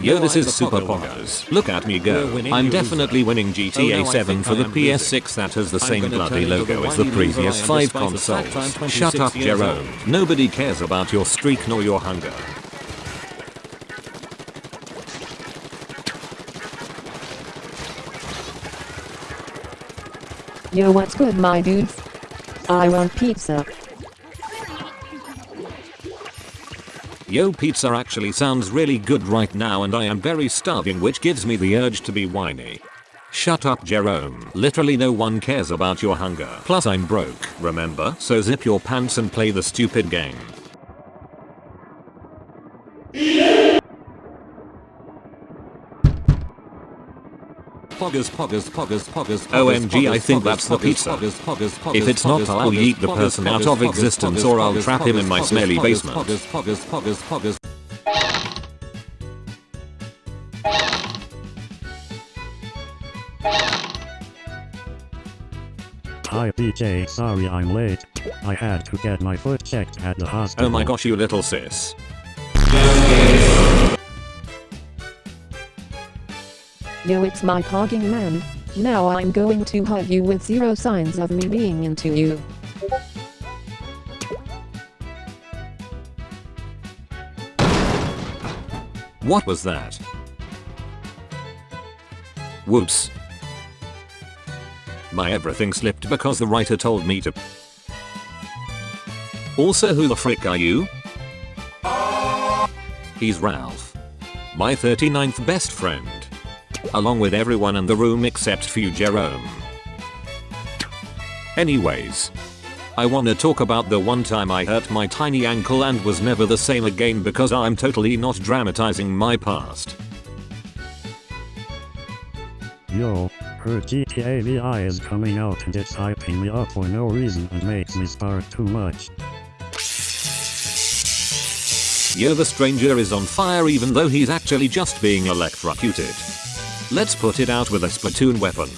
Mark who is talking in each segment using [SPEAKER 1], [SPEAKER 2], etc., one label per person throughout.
[SPEAKER 1] Yo this is Super Poggers. Look at me go. I'm definitely winning GTA 7 for the PS6 that has the same bloody logo as the previous 5 consoles. Shut up Jerome. Nobody cares about your streak nor your hunger.
[SPEAKER 2] Yo what's good my dudes? I want pizza.
[SPEAKER 1] Yo pizza actually sounds really good right now and I am very starving which gives me the urge to be whiny. Shut up Jerome. Literally no one cares about your hunger. Plus I'm broke, remember? So zip your pants and play the stupid game. Poggers, poggers, poggers, poggers, OMG I think that's the pizza. If it's not I'll yeet the person out of existence or I'll trap him in my smelly basement.
[SPEAKER 3] Hi DJ, sorry I'm late. I had to get my foot checked at the hospital.
[SPEAKER 1] Oh my gosh you little sis.
[SPEAKER 2] Yo it's my pogging man. Now I'm going to hug you with zero signs of me being into you.
[SPEAKER 1] What was that? Whoops. My everything slipped because the writer told me to. Also who the frick are you? He's Ralph. My 39th best friend. Along with everyone in the room except for you Jerome. Anyways. I wanna talk about the one time I hurt my tiny ankle and was never the same again because I'm totally not dramatizing my past.
[SPEAKER 3] Yo, her GTA VI is coming out and it's hyping me up for no reason and makes me start too much.
[SPEAKER 1] Yo the stranger is on fire even though he's actually just being electrocuted. Let's put it out with a Splatoon weapon.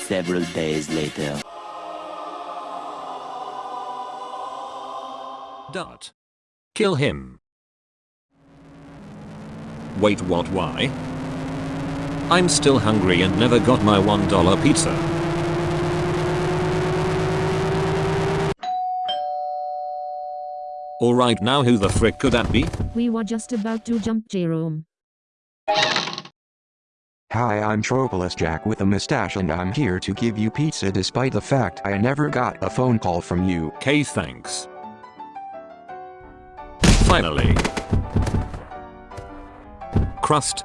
[SPEAKER 4] Several days later.
[SPEAKER 1] Dot. Kill him. Wait what why? I'm still hungry and never got my $1 pizza. Alright now who the frick could that be?
[SPEAKER 5] We were just about to jump Jerome.
[SPEAKER 6] Hi, I'm Tropolis Jack with a mustache and I'm here to give you pizza despite the fact I never got a phone call from you.
[SPEAKER 1] Okay thanks. Finally. Crust.